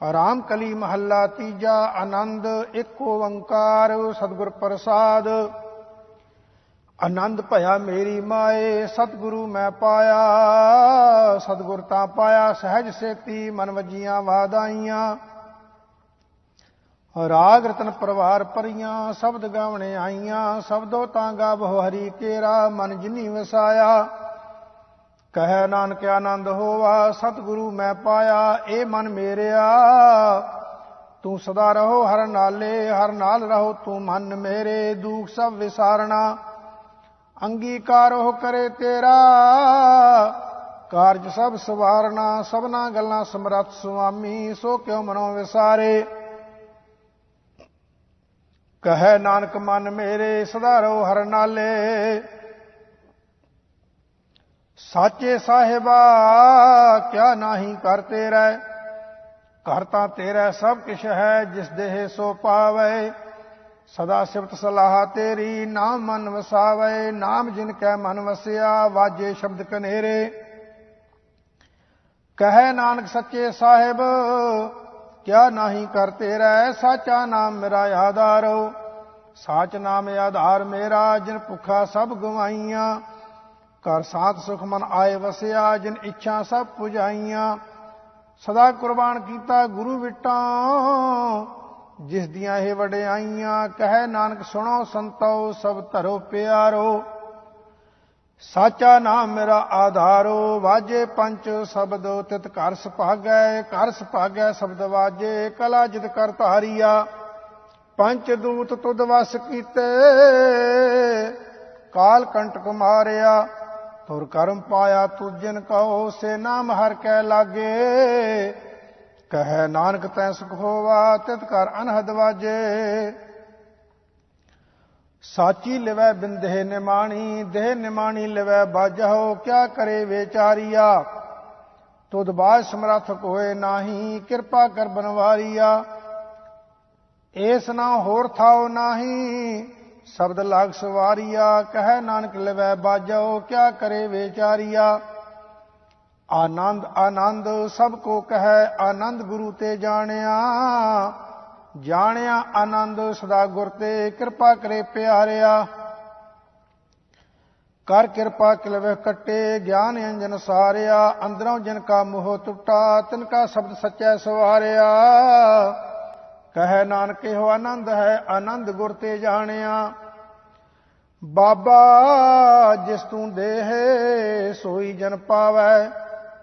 ਰਾਮ ਕਲੀ ਮਹੱਲਾ ਤੀਜਾ ਆਨੰਦ ਇੱਕ ਓੰਕਾਰ, ਸਤਿਗੁਰ ਪ੍ਰਸਾਦ। ਆਨੰਦ ਭਇਆ ਮੇਰੀ ਮਾਏ, ਸਤਿਗੁਰੂ ਮੈਂ ਪਾਇਆ। ਸਤਿਗੁਰ ਤਾਂ ਪਾਇਆ, ਸਹਿਜ ਸੇਤੀ ਮਨ ਵਜੀਆਂ ਵਾਦਾਈਆਂ ਰਾਗ ਰਤਨ ਪਰਵਾਰ ਪਰੀਆਂ ਸ਼ਬਦ ਗਾਵਣੇ ਆਈਆਂ। ਸ਼ਬਦੋ ਤਾਂ ਗਾਵੋ ਹਰੀ ਕੇਰਾ, ਮਨ ਜਿਨੀ ਵਸਾਇਆ। ਕਹੈ ਨਾਨਕ ਆਨੰਦ ਹੋਵਾ ਸਤਿਗੁਰੂ ਮੈਂ ਪਾਇਆ ਏ ਮਨ ਮੇਰਿਆ। ਤੂੰ ਸਦਾ ਰਹੋ ਹਰ ਨਾਲੇ, ਹਰ ਨਾਲ ਰਹੋ ਤੂੰ ਮਨ ਮੇਰੇ, ਦੁਖ ਸਭ ਵਿਸਾਰਣਾ। ਅੰਗੀਕਾਰ ਹੋ ਕਰੇ ਤੇਰਾ, ਕਾਰਜ ਸਭ ਸਵਾਰਨਾ ਸਭਨਾ ਗੱਲਾਂ ਸਮਰੱਥ ਸੁਆਮੀ, ਸੋ ਕਿਉ ਮਨੋ ਵਿਸਾਰੇ। ਕਹੈ ਨਾਨਕ ਮਨ ਮੇਰੇ, ਸਦਾ ਰਹੋ ਹਰ ਨਾਲੇ ਸਾਚੇ ਸਾਹਿਬਾ, ਕਿਆ ਨਹੀਂ ਕਰ ਤੇਰਾ ਘਰ ਤਾਂ ਤੇਰਾ ਸਭ ਕਿਛ ਹੈ, ਜਿਸ ਦੇਹ ਸੋ ਪਾਵੇ। ਸਦਾ ਸਿਫਤ ਸਲਾਹ ਤੇਰੀ, ਨਾਮ ਮਨ ਵਸਾਵੇ। ਨਾਮ ਜਿਨ ਕੈ ਮਨ ਵਸਿਆ, ਵਾਜੇ ਸ਼ਬਦ ਕਨੇਰੇ। ਕਹੈ ਨਾਨਕ ਸੱਚੇ ਸਾਹਿਬ, ਕਿਆ ਨਹੀਂ ਕਰ ਤੇਰਾ ਸਾਚਾ ਨਾਮ ਮੇਰਾ ਆਧਾਰੋ ਸਾਚ ਨਾਮ ਆਧਾਰ ਮੇਰਾ, ਜਿਨ ਭੁੱਖਾ ਸਭ ਗਵਾਈਆਂ। ਕਰ ਸਾਥ ਸੁਖ ਮਨ ਆਏ ਵਸਿਆ, ਜਿਨ ਇੱਛਾ ਸਭ ਪੁਜਾਈਆਂ। ਸਦਾ ਕੁਰਬਾਨ ਕੀਤਾ ਗੁਰੂ ਵਿਟਾਂ, ਜਿਸ ਦੀਆਂ ਇਹ ਵਡਿਆਈਆਂ, ਕਹੈ ਨਾਨਕ ਸੁਣੋ ਸੰਤੋ, ਸਭ ਧਰੋ ਪਿਆਰੋ। ਸਾਚਾ ਨਾਮ ਮੇਰਾ ਆਧਾਰੋ, ਵਾਜੇ ਪੰਚ ਸ਼ਬਦ ਤਿਤ ਘਰ ਸੁਭਾਗੈ ਘਰ ਸੁਭਾਗੈ ਸ਼ਬਦ ਵਾਜੇ, ਕਲਾ ਜਿਤ ਕਰ ਧਾਰੀਆ। ਪੰਚ ਦੂਤ ਤੁਧ ਵਸ ਕੀਤੇ, ਕਾਲ ਕੰਟਕ ਮਾਰਿਆ। ਤੁਰ ਕਰਮ ਪਾਇਆ ਤੁਜਨ ਕਹੋ, ਸੇ ਨਾਮ ਹਰ ਕੈ ਲਾਗੇ। ਕਹੈ ਨਾਨਕ ਤੈ ਸੁਖ ਹੋਵਾ, ਤਿਤ ਕਰ ਅਨਹਦ ਵਾਜੇ। ਸਾਚੀ ਲਿਵੈ ਬਿੰਦੇ ਨਿਮਾਣੀ, ਦੇਹ ਨਿਮਾਣੀ ਲਿਵੈ ਬਾਜਹੁ ਕਿਆ ਕਰੇ ਵਿਚਾਰੀਆ? ਤੁਧ ਬਾਜ ਸਮਰੱਥ ਕੋਏ ਨਾਹੀ, ਕਿਰਪਾ ਕਰ ਬਨਵਾਰੀਆ। ਏਸ ਨਾ ਹੋਰ ਥਾਉ ਨਾਹੀ। ਸ਼ਬਦ ਲਾਗ ਸਵਾਰੀਆ, ਕਹੈ ਨਾਨਕ ਲਵੈ ਬਾਜੋ, ਕਿਆ ਕਰੇ ਵਿਚਾਰੀਆ? ਆਨੰਦ ਆਨੰਦ ਸਭ ਕੋ ਕਹੈ, ਆਨੰਦ ਗੁਰੂ ਤੇ ਜਾਣਿਆ। ਜਾਣਿਆ ਆਨੰਦ, ਸਦਾ ਗੁਰ ਤੇ ਕਿਰਪਾ ਕਰੇ ਪਿਆਰਿਆ। ਕਰ ਕਿਰਪਾ ਕਿਲਵੇ ਕੱਟੇ, ਗਿਆਨ ਅੰਜਨ ਸਾਰਿਆ। ਅੰਦਰੋਂ ਜਿਨ ਕਾ ਮੋਹ ਟੁੱਟਾ ਤਿਨ ਕਾ ਸ਼ਬਦ ਸੱਚੈ ਸਵਾਰਿਆ। ਕਹੈ ਨਾਨਕ ਇਹੋ ਆਨੰਦ ਹੈ, ਆਨੰਦ ਗੁਰ ਤੇ ਜਾਣਿਆ। ਬਾਬਾ ਜਿਸ ਤੂੰ ਦੇਹ, ਸੋਈ ਜਨ ਪਾਵੈ।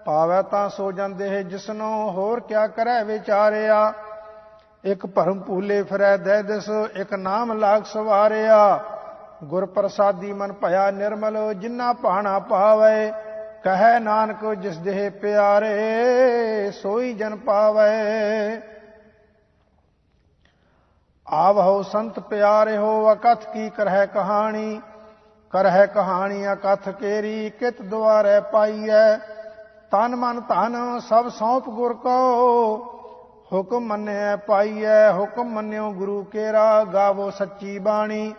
ਪਾਵੈ ਤਾਂ ਸੋ ਜਨ ਦੇਹ ਜਿਸਨੋ ਹੋਰ ਕਿਆ ਕਰੈ ਵਿਚਾਰਿਆ। ਇੱਕ ਭਰਮ ਭੂਲੇ ਫਿਰੈ ਦੇ ਦਿਸ, ਇੱਕ ਨਾਮ ਲਾਗ ਸਵਾਰਿਆ। ਗੁਰ ਪ੍ਰਸਾਦੀ ਮਨ ਭਇਆ ਨਿਰਮਲ, ਜਿਨਾ ਪਾਣਾ ਪਾਵੈ ਕਹੈ ਨਾਨਕ ਜਿਸ ਦੇਹ ਪਿਆਰੇ, ਸੋਈ ਜਨ ਪਾਵੈ। ਆਵਹੁ ਸੰਤ ਪਿਆਰੇ ਹੋ, ਅਕਥ ਕੀ ਕਰਹਿ ਕਹਾਣੀ? ਕਰਹਿ ਕਹਾਣੀ ਅਕਥ ਕੇਰੀ ਕਿਤ ਦੁਆਰੇ ਪਾਈਐ? ਤਨ ਮਨ ਧਨ ਸਭ ਸੌਂਪ ਗੁਰ ਕੋ। ਹੁਕਮ ਮੰਨਿਆ ਪਾਈਐ, ਹੁਕਮ ਮੰਨਿਓ ਗੁਰੂ ਕੇਰਾ, ਗਾਵੋ ਸੱਚੀ ਬਾਣੀ।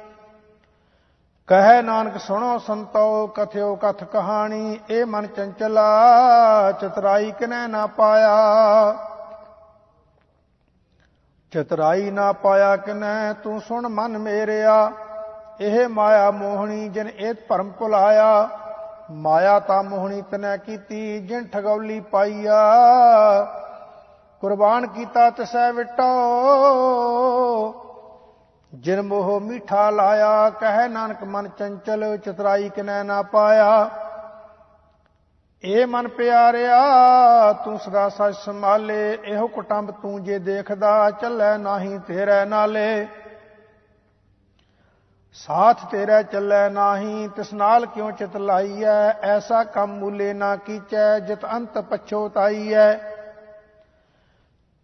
ਕਹੈ ਨਾਨਕ ਸੁਣੋ ਸੰਤੋ, ਕਥਿਓ ਕਥ ਕਹਾਣੀ, ਇਹ ਮਨ ਚੰਚਲਾ, ਚਤਰਾਈ ਕਿਨੈ ਨਾ ਪਾਇਆ। ਚਤਰਾਈ ਨਾ ਪਾਇਆ ਕਿਨੈ, ਤੂੰ ਸੁਣ ਮਨ ਮੇਰਿਆ। ਇਹ ਮਾਇਆ ਮੋਹਣੀ ਜਿਨ ਇਹ ਭਰਮ ਭੁਲਾਇਆ, ਮਾਇਆ ਤਾਂ ਮੋਹਣੀ ਤਨੈ ਕੀਤੀ, ਜਿਨ ਠਗੌਲੀ ਪਾਈਆ। ਕੁਰਬਾਨ ਕੀਤਾ ਤਸੈ ਵਿਟੋ, ਜਿਨ ਮੋਹ ਮਿਠਾ ਲਾਇਆ, ਕਹਿ ਨਾਨਕ ਮਨ ਚੰਚਲ, ਚਤਰਾਈ ਕਿਨੈ ਨਾ ਪਾਇਆ। ਏ ਮਨ ਪਿਆਰਿਆ, ਤੂੰ ਸਦਾ ਸੱਚ ਸੰਭਾਲੇ, ਇਹੋ ਕੁਟੰਬ ਤੂੰ ਜੇ ਦੇਖਦਾ, ਚੱਲੇ ਨਾਹੀ ਤੇਰੇ ਨਾਲੇ। ਸਾਥ ਤੇਰਾ ਚੱਲੇ ਨਾਹੀ, ਤਿਸ ਨਾਲ ਕਿਉ ਚਿਤ ਲਾਈਐ? ਐਸਾ ਕੰਮ ਮੂਲੇ ਨਾ ਕੀਚੈ, ਜਿਤ ਅੰਤ ਪਛੋਤਾਈਐ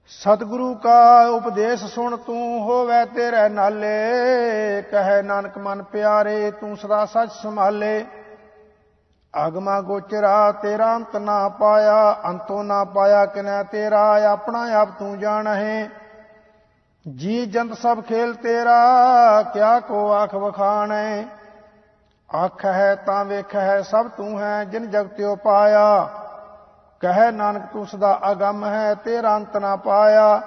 ਸਤਿਗੁਰੂ ਕਾ ਉਪਦੇਸ਼ ਸੁਣ ਤੂੰ ਹੋਵੇ ਤੇਰੇ ਨਾਲੇ, ਕਹੈ ਨਾਨਕ ਮਨ ਪਿਆਰੇ, ਤੂੰ ਸਦਾ ਸੱਚ ਸੰਭਾਲੇ। ਅਗਮਾ ਗੋਚਰਾ, ਤੇਰਾ ਅੰਤ ਨਾ ਪਾਇਆ, ਅੰਤੋ ਨਾ ਪਾਇਆ ਕਿਨੈ ਤੇਰਾ, ਆਪਣਾ ਆਪ ਤੂੰ ਜਾਣਹਿ। ਜੀ ਜੰਤ ਸਭ ਖੇਲ ਤੇਰਾ, ਕਿਆ ਕੋ ਆਖ ਵਖਾਣੈ। ਅੱਖ ਹੈ ਤਾਂ ਵੇਖ ਹੈ ਸਭ ਤੂੰ ਹੈ ਜਿਨ ਜਗਤਿਓ ਪਾਇਆ। ਕਹੈ ਨਾਨਕ ਤੂੰ ਸਦਾ ਅਗੰਮ ਹੈ, ਤੇਰਾ ਅੰਤ ਨਾ ਪਾਇਆ।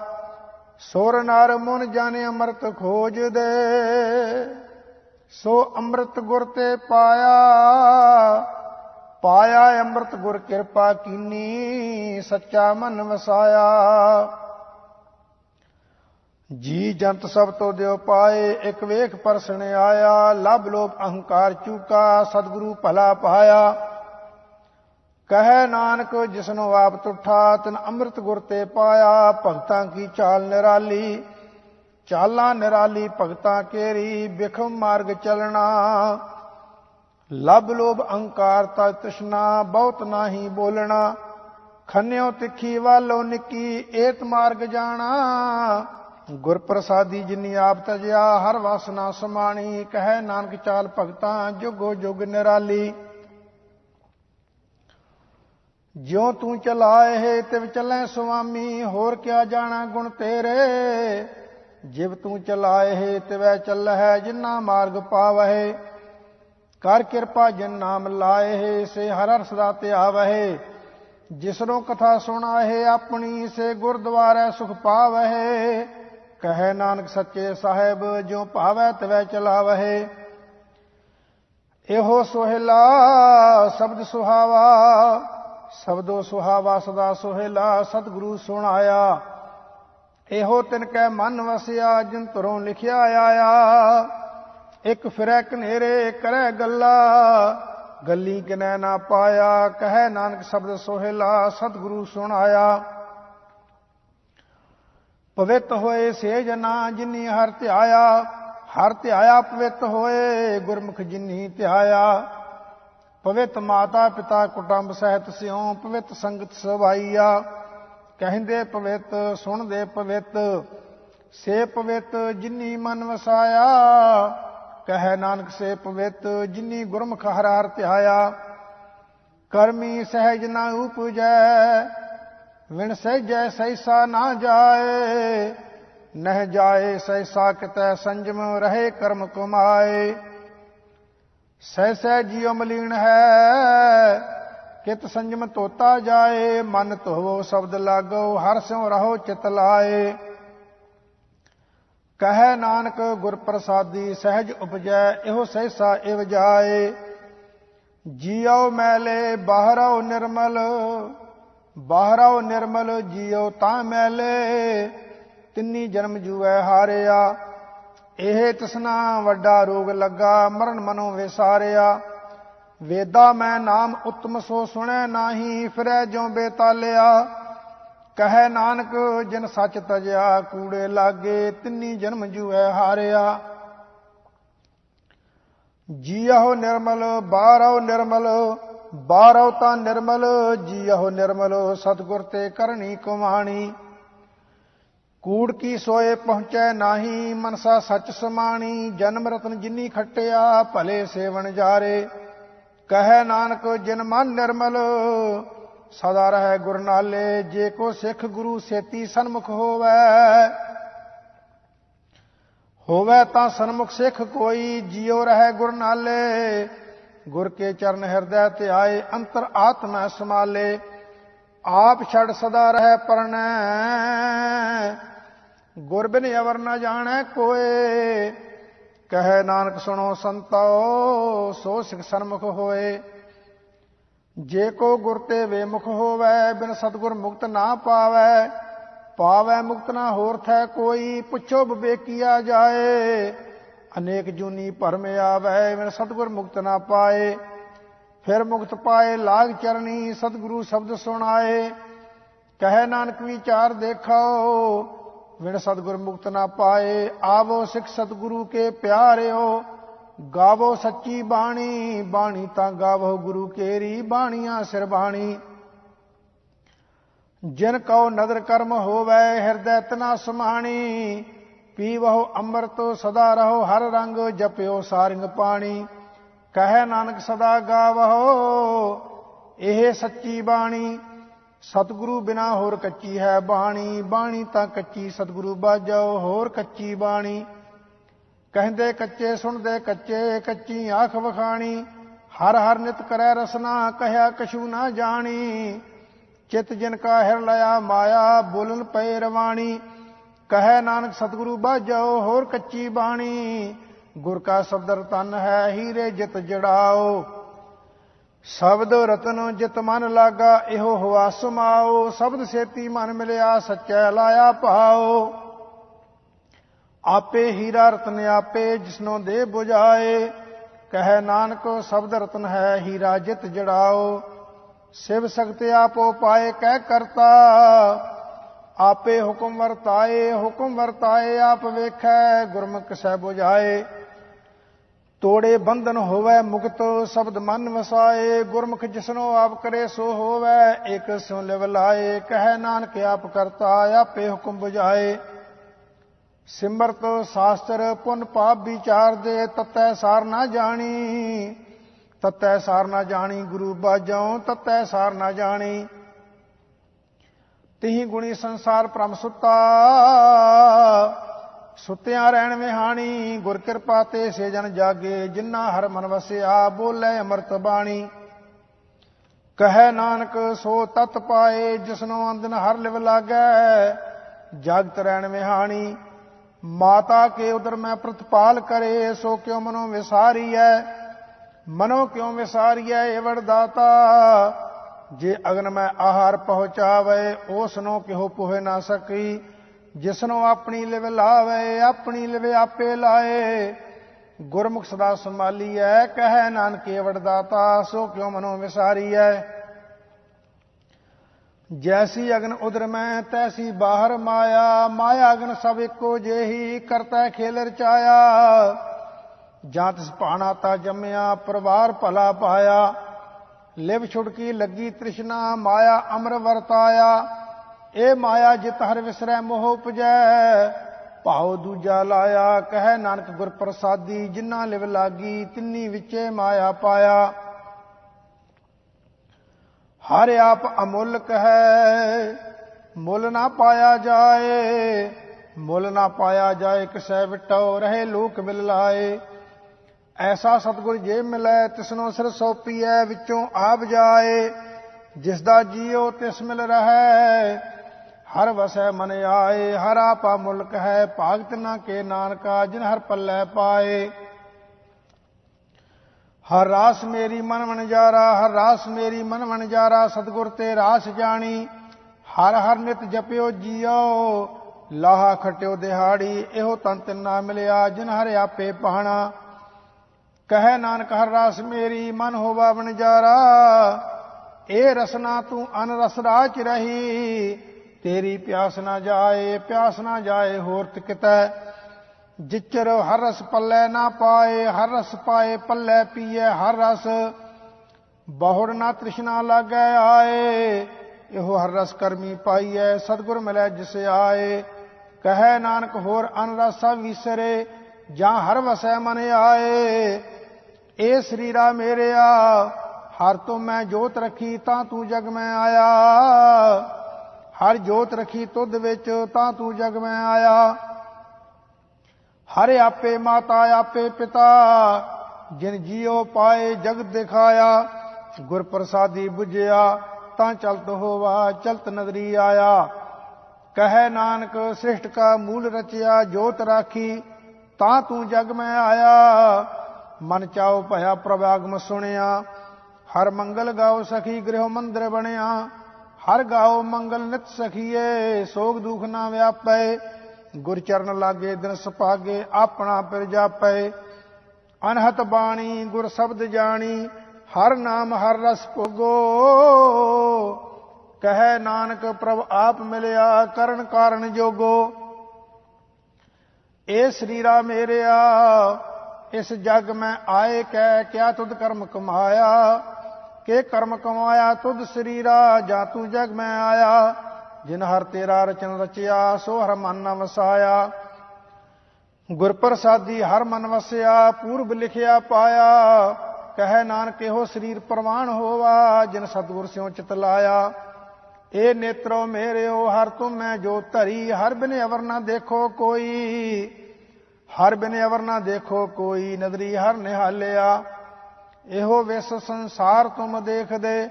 ਸੁਰ ਨਰ ਮਨ ਜਾਣੇ ਅੰਮ੍ਰਿਤ ਖੋਜ ਦੇ ਸੋ ਅੰਮ੍ਰਿਤ ਗੁਰ ਤੇ ਪਾਇਆ। ਪਾਇਆ ਅੰਮ੍ਰਿਤ ਗੁਰ ਕਿਰਪਾ ਕੀਨੀ, ਸੱਚਾ ਮਨ ਵਸਾਇਆ। ਜੀ ਜੰਤ ਸਭ ਤੋਂ ਦਿਓ ਪਾਏ, ਇਕ ਵੇਖ ਪਰਸਣ ਆਇਆ ਲਬ ਲੋਭ ਅਹੰਕਾਰ ਚੂਕਾ, ਸਤਿਗੁਰੂ ਭਲਾ ਪਾਇਆ। ਕਹੈ ਨਾਨਕ, ਜਿਸਨੂੰ ਆਪ ਤੁਠਾ, ਤਨ ਅੰਮ੍ਰਿਤ ਗੁਰ ਤੇ ਪਾਇਆ, ਭਗਤਾਂ ਕੀ ਚਾਲ ਨਿਰਾਲੀ? ਚਾਲਾਂ ਨਿਰਾਲੀ, ਭਗਤਾਂ ਕੇਰੀ, ਬਿਖਮ ਮਾਰਗ ਚਲਣਾ। ਲਬ ਲੋਭ ਅਹੰਕਾਰ ਤਾ ਤ੍ਰਿਸ਼ਨਾ, ਬਹੁਤ ਨਾਹੀ ਬੋਲਣਾ। ਖੰਨਿਓ ਤਿੱਖੀ ਵਾਲੋ ਨਿੱਕੀ, ਏਤ ਮਾਰਗ ਜਾਣਾ। ਗੁਰ ਪ੍ਰਸਾਦੀ ਜਿਨੀ ਆਪ ਤਜਿਆ, ਹਰ ਵਾਸਨਾ ਸਮਾਣੀ। ਕਹੈ ਨਾਨਕ ਚਾਲ ਭਗਤਾਂ, ਜੁਗੋ ਜੁਗ ਨਿਰਾਲੀ। ਜਿਉ ਤੂੰ ਚਲਾਏ ਤਿਵ ਚੱਲੈ ਸੁਆਮੀ, ਹੋਰ ਕਿਆ ਜਾਣਾ ਗੁਣ ਤੇਰੇ। ਜਿਵ ਤੂੰ ਚਲਾਏ ਤਿਵੈ ਚੱਲਹਿ, ਜਿਨਾ ਮਾਰਗ ਪਾਵਹਿ। ਕਰ ਕਿਰਪਾ ਜਿਨ ਨਾਮ ਲਾਏ ਸੇ ਹਰ ਹਰ ਸਦਾ ਧਿਆਵਹਿ ਜਿਸਰੋਂ ਕਥਾ ਸੁਣਾਏ ਆਪਣੀ ਸੇ ਗੁਰਦੁਆਰੇ ਸੁਖ ਪਾਵਹਿ। ਕਹੈ ਨਾਨਕ ਸੱਚੇ ਸਾਹਿਬ ਜੋ ਭਾਵੈ ਤਵੈ ਚਲਾਵਹਿ। ਇਹੋ ਸੋਹਿਲਾ ਸ਼ਬਦ ਸੁਹਾਵਾ, ਸ਼ਬਦੋ ਸੁਹਾਵਾ ਸਦਾ ਸੋਹਿਲਾ, ਸਤਿਗੁਰੂ ਸੁਣਾਇਆ। ਇਹੋ ਤਿਨ ਕੈ ਮਨ ਵਸਿਆ, ਜਿਨ ਤੁਰੋਂ ਲਿਖਿਆ ਆਇਆ। ਇੱਕ ਫਿਰੈ ਕਨੇਰੇ ਕਰੈ ਗੱਲਾ, ਗੱਲੀ ਕਿਨੈ ਨਾ ਪਾਇਆ, ਕਹੈ ਨਾਨਕ ਸ਼ਬਦ ਸੋਹਿਲਾ, ਸਤਿਗੁਰੂ ਸੁਣਾਇਆ। ਪਵਿੱਤ ਹੋਏ ਸੇ ਜਨਾ ਜਿਨੀ ਹਰ ਧਿਆਇਆ ਹਰ ਧਿਆਇਆ ਪਵਿੱਤ ਹੋਏ ਗੁਰਮੁਖ ਜਿਨੀ ਧਿਆਇਆ। ਪਵਿੱਤ ਮਾਤਾ ਪਿਤਾ ਕੁਟੰਬ ਸਹਿਤ ਸਿਉ, ਪਵਿੱਤ ਸੰਗਤ ਸਵਾਈਆ। ਕਹਿੰਦੇ ਪਵਿੱਤ, ਸੁਣਦੇ ਪਵਿੱਤ, ਸੇ ਪਵਿੱਤ ਜਿਨੀ ਮਨ ਵਸਾਇਆ। ਕਹੈ ਨਾਨਕ ਸੇ ਪਵਿੱਤ, ਜਿਨੀ ਗੁਰਮੁਖ ਹਰਾਰ ਹਰ ਧਿਆਇਆ, ਕਰਮੀ ਸਹਿਜ ਨਾ ਉਪਜੈ, ਵਿਣ ਸਹਿਜੈ ਸੈਸਾ ਨਾ ਜਾਏ, ਨਹਿ ਜਾਏ ਸੈਸਾ ਕਿਤੈ ਸੰਜਮ, ਰਹੇ ਕਰਮ ਕਮਾਏ। ਸਹਿ ਸਹਿ ਜੀਉ ਮਲੀਨ ਹੈ, ਕਿਤ ਸੰਜਮ ਤੋਤਾ ਜਾਏ, ਮਨ ਧੋਵੋ ਸ਼ਬਦ ਲਾਗੋ, ਹਰ ਸਿਉ ਰਹੋ ਚਿਤ ਲਾਏ। ਕਹੈ ਨਾਨਕ ਗੁਰ ਪ੍ਰਸਾਦੀ ਸਹਿਜ ਉਪਜੈ, ਇਹੋ ਸਹਿਸਾ ਇਵ ਜਾਏ। ਜੀਉ ਮੈਲੇ ਬਾਹਰਉ ਨਿਰਮਲ ਬਾਹਰਉ ਨਿਰਮਲ ਜੀਉ ਤਾਂ ਮੈਲੇ। ਤਿੰਨੀ ਜਨਮ ਜੂਐ ਹਾਰਿਆ, ਇਹ ਤਸਨਾ ਵੱਡਾ ਰੋਗ ਲੱਗਾ, ਮਰਨ ਮਨੋਂ ਵਿਸਾਰਿਆ। ਵੇਦਾ ਮੈਂ ਨਾਮ ਉਤਮ ਸੋ ਸੁਣੈ ਨਾਹੀ, ਫਿਰੈ ਜਿਉ ਬੇਤਾਲਿਆ। ਕਹੈ ਨਾਨਕ, ਜਿਨ ਸੱਚ ਤਜਿਆ, ਕੂੜੇ ਲਾਗੇ, ਤਿੰਨੀ ਜਨਮ ਜੂਐ ਹਾਰਿਆ। ਜੀਹੋ ਨਿਰਮਲ ਬਾਹਰੋ ਨਿਰਮਲ ਬਾਹਰੋ ਤਾਂ ਨਿਰਮਲ ਜੀਹੋ ਨਿਰਮਲ, ਸਤਗੁਰ ਤੇ ਕਰਨੀ ਕੁਮਾਣੀ। ਕੂੜ ਕੀ ਸੋਏ ਪਹੁੰਚੈ ਨਾਹੀ, ਮਨਸਾ ਸੱਚ ਸਮਾਣੀ, ਜਨਮ ਰਤਨ ਜਿਨੀ ਖੱਟਿਆ, ਭਲੇ ਸੇਵਨ ਜਾਰੇ। ਕਹੈ ਨਾਨਕ, ਜਿਨ ਮਨ ਨਿਰਮਲ ਸਦਾ ਰਹਿ ਗੁਰ ਨਾਲੇ, ਜੇ ਕੋ ਸਿੱਖ ਗੁਰੂ ਸੇਤੀ ਸਨਮੁਖ ਹੋਵੇ। ਹੋਵੇ ਤਾਂ ਸਨਮੁਖ ਸਿੱਖ ਕੋਈ, ਜਿਉ ਰਹਿ ਗੁਰ ਨਾਲੇ। ਗੁਰ ਕੇ ਚਰਨ ਹਿਰਦੈ ਤੇ ਆਏ, ਅੰਤਰ ਆਤਮਾ ਸਮਾਲੇ ਆਪ ਛੜ ਸਦਾ ਰਹਿ ਪਰਣੈ। ਗੁਰ ਬਿਨ ਅਵਰ ਨਾ ਜਾਣੈ ਕੋਏ। ਕਹੈ ਨਾਨਕ ਸੁਣੋ ਸੰਤੋ, ਸੋ ਸਿਖ ਸਨਮੁਖ ਹੋਏ। ਜੇ ਕੋ ਗੁਰ ਤੇ ਵੇਮੁਖ ਹੋਵੇ, ਬਿਨ ਸਤਗੁਰ ਮੁਕਤ ਨਾ ਪਾਵੇ ਪਾਵੇ ਮੁਕਤ ਨਾ ਹੋਰ ਥੈ ਕੋਈ, ਪੁੱਛੋ ਬਵੇਕੀਆ ਜਾਏ। ਅਨੇਕ ਜੂਨੀ ਭਰਮ ਆਵੇ, ਬਿਨ ਸਤਗੁਰ ਮੁਕਤ ਨਾ ਪਾਏ। ਫਿਰ ਮੁਕਤ ਪਾਏ ਲਾਗ ਚਰਨੀ, ਸਤਗੁਰੂ ਸ਼ਬਦ ਸੁਣਾਏ। ਕਹੈ ਨਾਨਕ ਵਿਚਾਰ ਦੇਖਾਓ ਵਿਣ ਸਤਗੁਰ ਮੁਕਤ ਨਾ ਪਾਏ। ਆਵੋ ਸਿੱਖ ਸਤਗੁਰੂ ਕੇ ਪਿਆਰਿਓ ਗਾਵੋ ਸੱਚੀ ਬਾਣੀ ਬਾਣੀ ਤਾਂ ਗਾਵੋ ਗੁਰੂ ਕੇਰੀ, ਬਾਣੀਆਂ ਸਿਰ ਬਾਣੀ। ਜਿਨ ਕਉ ਨਦਰ ਕਰਮ ਹੋਵੇ, ਹਿਰਦੈ ਤਨਾ ਸਮਾਣੀ, ਪੀਵਹੁ ਅੰਮ੍ਰਿਤ ਸਦਾ ਰਹੋ, ਹਰ ਰੰਗ ਜਪਿਓ ਸਾਰਿੰਗ ਪਾਣੀ। ਕਹੈ ਨਾਨਕ ਸਦਾ ਗਾਵੋ ਇਹ ਸੱਚੀ ਬਾਣੀ। ਸਤਿਗੁਰੂ ਬਿਨਾ ਹੋਰ ਕੱਚੀ ਹੈ ਬਾਣੀ ਬਾਣੀ ਤਾਂ ਕੱਚੀ ਸਤਿਗੁਰੂ ਬਾਜੋ ਹੋਰ ਕੱਚੀ ਬਾਣੀ। ਕਹਿੰਦੇ ਕੱਚੇ ਸੁਣਦੇ ਕੱਚੇ ਕੱਚੀ ਆਖ ਵਖਾਣੀ, ਹਰ ਹਰ ਨਿਤ ਕਰੈ ਰਸਨਾ, ਕਹਿਆ ਕਛੂ ਨਾ ਜਾਣੀ। ਚਿਤ ਜਿਨ ਕਾ ਹਿਰ ਲਿਆ ਮਾਇਆ, ਬੋਲਨ ਪਏ ਰਵਾਣੀ। ਕਹੈ ਨਾਨਕ ਸਤਿਗੁਰੂ, ਬਾਝੋ ਹੋਰ ਕੱਚੀ ਬਾਣੀ। ਗੁਰ ਕਾ ਸ਼ਬਦ ਰਤਨ ਹੈ ਹੀਰੇ ਜਿਤ ਜੜਾਓ। ਸ਼ਬਦ ਰਤਨ ਜਿਤ ਮਨ ਲਾਗਾ, ਇਹੋ ਹਵਾ ਸਮਾਓ। ਸ਼ਬਦ ਸੇਤੀ ਮਨ ਮਿਲਿਆ, ਸੱਚੈ ਲਾਇਆ ਭਾਓ। ਆਪੇ ਹੀਰਾ ਰਤਨ ਆਪੇ, ਜਿਸਨੋਂ ਦੇ ਬੁਝਾਏ। ਕਹੈ ਨਾਨਕ, ਸਬਦ ਰਤਨ ਹੈ ਹੀਰਾ ਜਿਤ ਜੜਾਓ। ਸਿਵ ਸਖਤ ਆਪੋ ਪਾਏ, ਕਹਿ ਕਰਤਾ। ਆਪੇ ਹੁਕਮ ਵਰਤਾਏ ਹੁਕਮ ਵਰਤਾਏ, ਆਪ ਵੇਖੈ, ਗੁਰਮੁਖ ਸਹਿ 부ਝਾਏ ਤੋੜੇ ਬੰਧਨ ਹੋਵੇ ਮੁਕਤ, ਸ਼ਬਦ ਮਨ ਵਸਾਏ। ਗੁਰਮੁਖ ਜਿਸਨੋ ਆਪ ਕਰੇ, ਸੋ ਹੋਵੇ, ਇਕ ਸੁਨ ਲਿਵ ਲਾਏ। ਕਹਿ ਨਾਨਕ, ਆਪ ਕਰਤਾ, ਆਪੇ ਹੁਕਮ ਬੁਝਾਏ। ਸਿਮਰਤ ਸ਼ਾਸਤਰ ਪੁਨ ਪਾਪ ਵਿਚਾਰ ਦੇ ਤਤੈ ਸਾਰ ਨਾ ਜਾਣੀ। ਤਤੈ ਸਾਰ ਨਾ ਜਾਣੀ ਗੁਰੂ ਬਾਝੋਂ, ਤਤੈ ਸਾਰ ਨਾ ਜਾਣੀ। ਤਿਹੀ ਗੁਣੀ ਸੰਸਾਰ ਪ੍ਰਮ ਸੁੱਤਾ। ਸੁੱਤਿਆਂ ਰਹਿਣ ਵਿਹਾਣੀ, ਗੁਰ ਕਿਰਪਾ ਤੇ ਸੇ ਜਨ ਜਾਗੇ, ਜਿਨ੍ਹਾਂ ਹਰ ਮਨ ਵਸਿਆ, ਬੋਲੇ ਅੰਮ੍ਰਿਤ ਬਾਣੀ। ਕਹੈ ਨਾਨਕ, ਸੋ ਤਤ ਪਾਏ, ਜਿਸਨੋ ਅੰਦਨ ਹਰ ਲਿਵ ਲਾਗੈ, ਜਗਤ ਰਹਿਣ ਵਿਹਾਣੀ। ਮਾਤਾ ਕੇ ਉਦਰ ਮੈਂ ਪ੍ਰਤਪਾਲ ਕਰੇ, ਸੋ ਕਿਉ ਮਨੋ ਵਿਸਾਰੀ ਵਿਸਾਰੀਐ? ਮਨੋ ਕਿਉ ਵਿਸਾਰੀਐ ਏਵੜ ਦਾਤਾ ਜੇ ਅਗਨ ਮੈਂ ਆਹਾਰ ਪਹੁੰਚਾਵੇ ਉਸ ਨੂੰ ਕਿਹੋ ਪੁਹੇ ਨਾ ਸਕੀ? ਜਿਸਨੋ ਆਪਣੀ ਲਿਵ ਲਾਵੇ, ਆਪਣੀ ਲਿਵ ਆਪੇ ਲਾਏ। ਗੁਰਮੁਖ ਸਦਾ ਸੰਭਾਲੀਐ, ਕਹੈ ਨਾਨਕ ਏਵੜ ਦਾਤਾ ਸੋ ਕਿਉ ਮਨੋ ਵਿਸਾਰੀ ਵਿਸਾਰੀਐ? ਜੈਸੀ ਅਗਨ ਉਦਰ ਮੈਂ, ਤੈਸੀ ਬਾਹਰ ਮਾਇਆ। ਮਾਇਆ ਅਗਨ ਸਭ ਇੱਕੋ ਜਿਹੀ, ਕਰਤਾ ਖੇਲ ਰਚਾਇਆ ਜਾਂ ਤਿਸ ਭਾਣਾ ਤਾ ਜੰਮਿਆ, ਪਰਿਵਾਰ ਭਲਾ ਪਾਇਆ। ਲਿਵ ਛੁੜਕੀ ਲੱਗੀ ਤ੍ਰਿਸ਼ਨਾ, ਮਾਇਆ ਅਮਰ ਵਰਤਾਇਆ। ਇਹ ਮਾਇਆ ਜਿਤ ਹਰ ਵਿਸਰੈ ਮੋਹ ਉਪਜੈ। ਭਾਉ ਦੂਜਾ ਲਾਇਆ, ਕਹਿ ਨਾਨਕ ਗੁਰ ਪ੍ਰਸਾਦੀ ਜਿਨ੍ਹਾਂ ਲਿਵ ਲਾਗੀ, ਤਿੰਨੀ ਵਿੱਚੇ ਮਾਇਆ ਪਾਇਆ। ਹਰ ਆਪ ਅਮੁੱਲਕ ਹੈ ਮੁੱਲ ਨਾ ਪਾਇਆ ਜਾਏ, ਮੁੱਲ ਨਾ ਪਾਇਆ ਜਾਏ, ਕਿਸੈ ਵਿਟੋ ਰਹੇ ਲੋਕ ਮਿਲ ਲਾਏ। ਐਸਾ ਸਤਗੁਰ ਜੇ ਮਿਲੈ, ਤਿਸਨੋ ਸਿਰ ਸੋਪੀਐ ਵਿੱਚੋਂ ਆਪ ਜਾਏ। ਜਿਸ ਦਾ ਜੀਉ ਤਿਸ ਮਿਲ ਰਹੈ, ਹਰ ਵਸੈ ਮਨ ਆਏ। ਹਰ ਆਪਾ ਮੁਲਕ ਹੈ ਭਾਗਤ ਨਾ ਕੇ ਨਾਨਕਾ, ਜਿਨ ਹਰ ਪੱਲੇ ਪਾਏ। ਹਰ ਰਾਸ ਮੇਰੀ ਮਨ ਵਣਜਾਰਾ, ਹਰ ਰਾਸ ਮੇਰੀ ਮਨ ਵਣਜਾਰਾ, ਸਤਗੁਰ ਤੇ ਰਾਸ ਜਾਣੀ। ਹਰ ਹਰ ਨਿਤ ਜਪਿਓ ਜੀਓ, ਲਾਹਾ ਖਟਿਓ ਦਿਹਾੜੀ, ਇਹੋ ਤਨ ਤਿੰਨਾ ਮਿਲਿਆ ਜਿਨ ਹਰ ਆਪੇ ਪਾਣਾ। ਕਹੈ ਨਾਨਕ, ਹਰ ਰਾਸ ਮੇਰੀ ਮਨ ਹੋਵਾ ਵਣਜਾਰਾ ਇਹ ਰਸਨਾ ਤੂੰ ਅਨ ਰਸ ਰਾਚ ਰਹੀ। ਤੇਰੀ ਪਿਆਸ ਨਾ ਜਾਏ, ਪਿਆਸ ਨਾ ਜਾਏ ਹੋਰ ਤਿਕਤੈ। ਜਿਚਰ ਹਰ ਰਸ ਪੱਲੇ ਨਾ ਪਾਏ, ਹਰ ਰਸ ਪਾਏ, ਪੱਲੇ ਪੀਏ, ਹਰ ਰਸ। ਬਹੁੜ ਨਾ ਤ੍ਰਿਸ਼ਨਾ ਲਾਗੈ ਆਏ, ਇਹੋ ਹਰ ਰਸ ਕਰਮੀ ਪਾਈਐ, ਸਤਗੁਰ ਮਿਲੈ ਜਿਸ ਆਏ। ਕਹੈ ਨਾਨਕ ਹੋਰ ਅਨ ਰਸਾ ਵਿਸਰੇ, ਜਾਂ ਹਰ ਵਸੈ ਮਨ ਆਏ। ਏ ਸਰੀਰਾ ਮੇਰਿਆ, ਹਰ ਤੋਂ ਮੈਂ ਜੋਤ ਰੱਖੀ, ਤਾਂ ਤੂੰ ਜਗ ਮੈਂ ਆਇਆ। ਹਰ ਜੋਤ ਰੱਖੀ ਤੁਧ ਵਿੱਚ, ਤਾਂ ਤੂੰ ਜਗ ਮੈਂ ਆਇਆ। ਹਰ ਆਪੇ ਮਾਤਾ, ਆਪੇ ਪਿਤਾ, ਜਿਨ ਜੀਉ ਪਾਏ ਜਗਤ ਦਿਖਾਇਆ ਗੁਰ ਪ੍ਰਸਾਦੀ 부ਝਿਆ ਤਾਂ ਚਲਤ ਹੋਵਾ, ਚਲਤ ਨਗਰੀ ਆਇਆ। ਕਹੈ ਨਾਨਕ ਸ੍ਰਿਸ਼ਟ ਕਾ ਮੂਲ ਰਚਿਆ, ਜੋਤ ਰਾਖੀ, ਤਾਂ ਤੂੰ ਜਗ ਮੈਂ ਆਇਆ। ਮਨ ਚਾਉ ਭਇਆ ਪ੍ਰਵਾਗਮ ਸੁਣਿਆ, ਹਰ ਮੰਗਲ ਗਾਓ ਸਖੀ ਗ੍ਰਹਿ ਮੰਦਰ ਬਣਿਆ। ਹਰ ਗਾਓ ਮੰਗਲ ਨਿਤ ਸਖੀਏ, ਸੋਗ ਦੁਖ ਨਾ ਵਿਆਪੈ ਗੁਰ ਚਰਨ ਲਾਗੇ, ਦਿਨ ਸੁਪਾਗੇ ਆਪਣਾ ਪਿਰ ਜਾਪੈ। ਅਨਹਤ ਬਾਣੀ, ਗੁਰ ਸ਼ਬਦ ਜਾਣੀ, ਹਰ ਨਾਮ, ਹਰ ਰਸ ਭੋਗੋ। ਕਹੈ ਨਾਨਕ, ਪ੍ਰਭ ਆਪ ਮਿਲਿਆ, ਕਰਨ ਕਾਰਨ ਜੋਗੋ। ਏ ਸਰੀਰਾ ਮੇਰਿਆ, ਇਸ ਜਗ ਮੈਂ ਆਏ ਕਹਿ ਕਿਆ ਤੁਧ ਕਰਮ ਕਮਾਇਆ? ਕੇ ਕਰਮ ਕਮਾਇਆ, ਤੁਧ ਸਰੀਰਾ, ਜਾਂ ਤੂੰ ਜਗ ਮੈਂ ਆਇਆ? ਜਿਨ ਹਰ ਤੇਰਾ ਰਚਨ ਰਚਿਆ, ਸੋ ਹਰ ਮਨ ਨ ਵਸਾਇਆ। ਗੁਰ ਪ੍ਰਸਾਦੀ ਹਰ ਮਨ ਵਸਿਆ, ਪੂਰਬ ਲਿਖਿਆ ਪਾਇਆ। ਕਹੈ ਨਾਨਕ, ਇਹੋ ਸਰੀਰ ਪ੍ਰਵਾਨ ਹੋਵਾ, ਜਿਨ ਸਤਗੁਰ ਸਿਉ ਚਿਤ ਲਾਇਆ। ਏ ਨੇਤਰੋ ਮੇਰਿਓ, ਹਰ ਤੁਮ ਮੈਂ ਜੋ ਧਰੀ, ਹਰ ਬਿਨ ਅਵਰ ਨਾ ਦੇਖੋ ਕੋਈ। ਹਰ ਬਿਨ ਅਵਰ ਨਾ ਦੇਖੋ ਕੋਈ, ਨਦਰੀ ਹਰ ਨਿਹਾਲਿਆ। ਇਹੋ ਵਿਸ ਸੰਸਾਰ ਤੁਮ ਦੇਖਦੇ,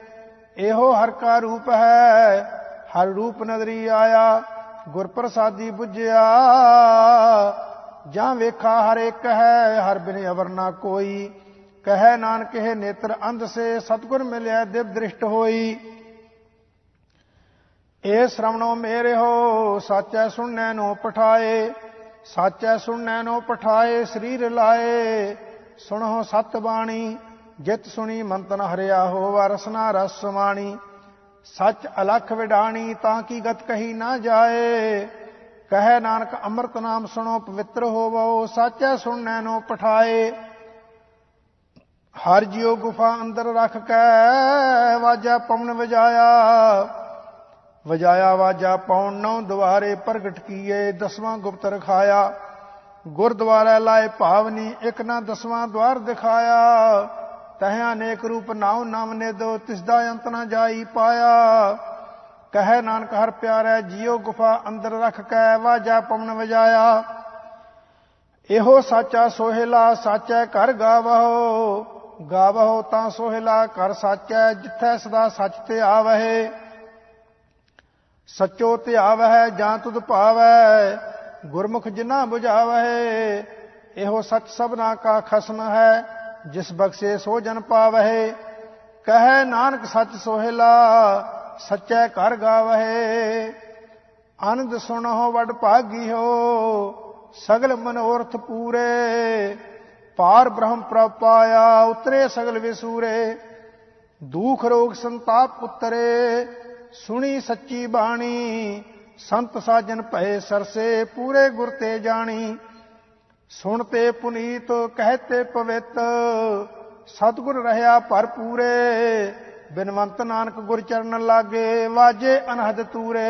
ਇਹੋ ਹਰ ਕਾ ਰੂਪ ਹੈ। ਹਰ ਰੂਪ ਨਦਰੀ ਆਇਆ ਗੁਰ ਪ੍ਰਸਾਦੀ 부ਝਿਆ ਜਾਂ ਵੇਖਾ ਹਰ ਇੱਕ ਹੈ, ਹਰ ਬਿਨ ਅਵਰ ਨਾ ਕੋਈ। ਕਹੈ ਨਾਨਕ, ਇਹ ਨੇਤਰ ਅੰਧ ਸੇ, ਸਤਗੁਰ ਮਿਲਿਆ ਦਿਵ ਦ੍ਰਿਸ਼ਟ ਹੋਈ। ਏ ਸ਼ਰਵਣੋ ਮੇਰੇ ਹੋ, ਸਾਚੈ ਸੁਣਨੈ ਨੂੰ ਪਠਾਏ। ਸਾਚੈ ਸੁਣਨੈ ਨੂੰ ਪਠਾਏ, ਸਰੀਰ ਲਾਏ। ਸੁਣੋ ਸਤ ਬਾਣੀ ਜਿਤ ਸੁਣੀ ਮੰਤਨ ਹਰਿਆ ਹੋ ਰਸਨਾ ਰਸ ਸਮਾਣੀ। ਸੱਚ ਅਲਖ ਵਿਡਾਣੀ ਤਾਂ ਕੀ ਗਤ ਕਹੀ ਨਾ ਜਾਏ। ਕਹੈ ਨਾਨਕ ਅੰਮ੍ਰਿਤ ਨਾਮ ਸੁਣੋ, ਪਵਿੱਤਰ ਹੋਵੋ, ਸਾਚੈ ਸੁਣਨੈ ਨੂੰ ਪਠਾਏ। ਹਰ ਜਿਉ ਗੁਫਾ ਅੰਦਰ ਰੱਖ ਕੇ, ਵਾਜਾ ਪਵਨ ਵਜਾਇਆ। ਵਜਾਇਆ ਵਾਜਾ ਪੌਣ ਨੌ ਦੁਆਰੇ ਪ੍ਰਗਟ ਕੀਏ, ਦਸਵਾਂ ਗੁਪਤ ਰਖਾਇਆ। ਗੁਰਦੁਆਰਾ ਲਾਏ ਭਾਵਨੀ ਇੱਕ ਨਾ ਦਸਵਾਂ ਦਵਾਰ ਦਿਖਾਇਆ। ਤਹ ਅਨੇਕ ਰੂਪ ਨਾਉ ਨਾਮ ਨੇ ਦੋ ਤਿਸਦਾ ਅੰਤ ਨਾ ਜਾਈ ਪਾਇਆ। ਕਹੈ ਨਾਨਕ ਹਰ ਪਿਆਰੈ, ਜੀਉ ਗੁਫਾ ਅੰਦਰ ਰੱਖ ਕੇ, ਵਾਜਾ ਪਵਨ ਵਜਾਇਆ। ਇਹੋ ਸਾਚਾ ਸੋਹਿਲਾ, ਸਾਚੈ ਘਰ ਗਾਵਹੁ। ਗਾਵਹੁ ਤਾਂ ਸੋਹਿਲਾ ਕਰ ਸਾਚੈ, ਜਿੱਥੈ ਸਦਾ ਸੱਚ ਤੇ ਆਵਹਿ। ਸਚੋ ਧਿਆਵਹਿ ਜਾਂ ਤੁਧ ਭਾਵੈ ਗੁਰਮੁਖ ਜਿਨਾ 부ਝਾਵਹਿ ਇਹੋ ਸੱਚ ਸਭਨਾ ਕਾ ਖਸਮ ਹੈ। ਜਿਸ ਬਖਸ਼ੇ ਸੋ ਜਨ ਪਾਵਹਿ, ਕਹੈ ਨਾਨਕ ਸਚ ਸੋਹਿਲਾ, ਸਚੈ ਘਰ ਗਾਵਹਿ। ਆਨੰਦ ਸੁਣੋ ਵਡ ਭਾਗੀ ਹੋ ਸਗਲ ਮਨੋਰਥ ਪੂਰੇ। ਪਾਰ ਬ੍ਰਹਮ ਪ੍ਰਪਾਇਆ ਉਤਰੇ ਸਗਲ ਵਿਸੂਰੇ। ਦੁਖ ਰੋਗ ਸੰਤਾਪ ਉਤਰੇ, ਸੁਣੀ ਸੱਚੀ ਬਾਣੀ। ਸੰਤ ਸਾਜਨ ਭਏ ਸਰਸੇ, ਪੂਰੇ ਗੁਰ ਤੇ ਜਾਣੀ। ਸੁਣਤੇ ਪੁਨੀਤ, ਕਹਤੇ ਪਵਿੱਤ। ਸਤਿਗੁਰ ਰਹਾ ਭਰਪੂਰੇ ਬਿਨਵੰਤ ਨਾਨਕ ਗੁਰ ਚਰਨ ਲਾਗੇ, ਵਾਜੇ ਅਨਹਦ ਤੂਰੇ।